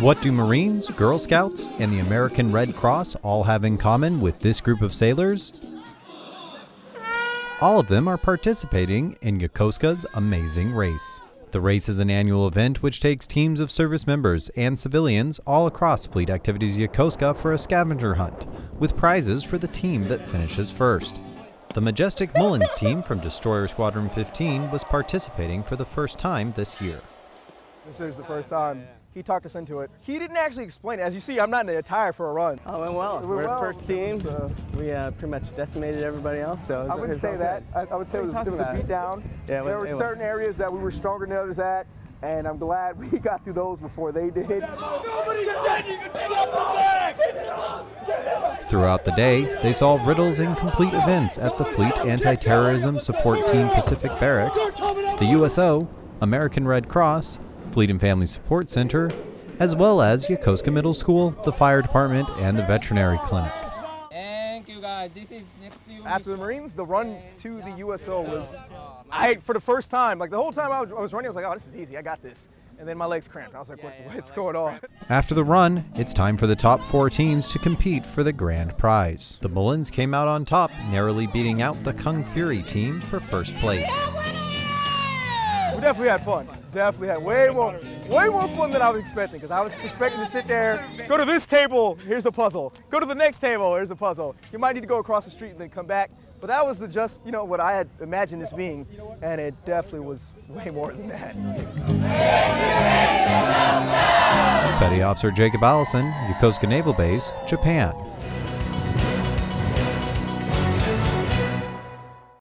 What do Marines, Girl Scouts, and the American Red Cross all have in common with this group of sailors? All of them are participating in Yokosuka's Amazing Race. The race is an annual event which takes teams of service members and civilians all across Fleet Activities Yokosuka for a scavenger hunt, with prizes for the team that finishes first. The Majestic Mullins team from Destroyer Squadron 15 was participating for the first time this year. This is the first time. He talked us into it. He didn't actually explain it. As you see, I'm not in the attire for a run. Oh, went well. It went We're the well. first team. So- we uh, pretty much decimated everybody else. So I wouldn't say that. I, I would say it was, there was a talking beat down. Yeah, there were it went- certain areas that we were stronger than others at, and I'm glad we got through those before they did. Throughout the day, they solve riddles and complete events at the Fleet Anti-Terrorism Support Team Pacific Barracks, the USO, American Red Cross, Fleet and Family Support Center, as well as Yokosuka Middle School, the Fire Department, and the Veterinary Clinic. Thank you guys. This is After the Marines, the run to the USO was, I for the first time, like the whole time I was, I was running, I was like, oh, this is easy, I got this. And then my legs cramped. I was like, what, what's going on? After the run, it's time for the top four teams to compete for the grand prize. The Mullins came out on top, narrowly beating out the Kung Fury team for first place. We definitely had fun. Definitely had way more, way more fun than I was expecting. Because I was expecting to sit there, go to this table, here's a puzzle. Go to the next table, here's a puzzle. You might need to go across the street and then come back. But that was the just, you know, what I had imagined this being, and it definitely was way more than that. Petty Officer Jacob Allison, Yokosuka Naval Base, Japan.